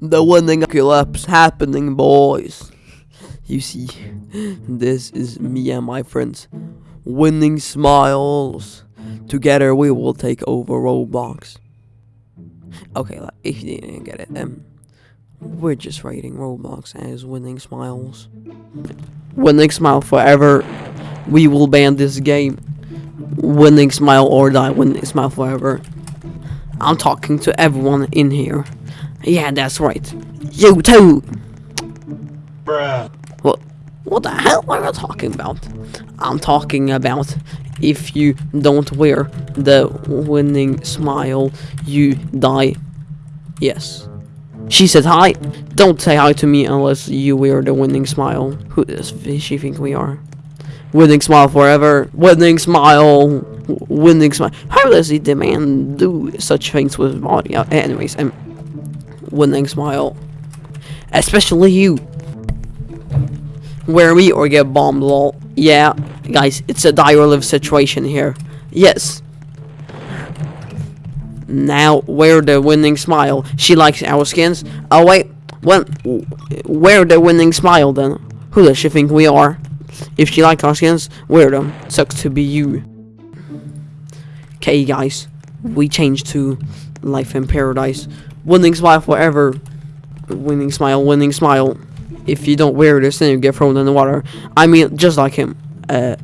The winning collapse happening, boys. You see, this is me and my friends. Winning smiles. Together we will take over Roblox. Okay, if you didn't get it, um, we're just rating Roblox as winning smiles. Winning smile forever. We will ban this game. Winning smile or die. Winning smile forever. I'm talking to everyone in here. Yeah, that's right. You too. Bruh. What? What the hell are you talking about? I'm talking about if you don't wear the winning smile, you die. Yes. She said hi. Don't say hi to me unless you wear the winning smile. Who does she think we are? Winning smile forever. Winning smile. Winning smile. How does the man do such things with body? Anyways, um, winning smile. Especially you. Wear me or get bombed, lol. Yeah, guys, it's a or live situation here. Yes. Now, wear the winning smile. She likes our skins. Oh, wait. When, wear the winning smile then. Who does she think we are? If she likes our skins, wear them. Sucks to be you. Okay, guys. We changed to Life in Paradise. Winning smile forever. Winning smile, winning smile. If you don't wear this, then you get thrown in the water. I mean, just like him. Uh,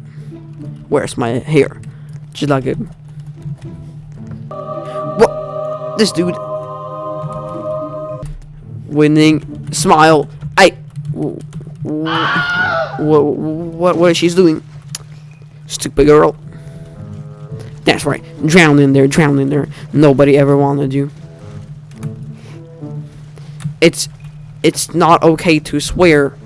where's my hair? Just like him. What? This dude. Winning smile. I. What? What? What is she doing? Stupid girl. That's right. Drown in there. Drown in there. Nobody ever wanted you. It's. It's not okay to swear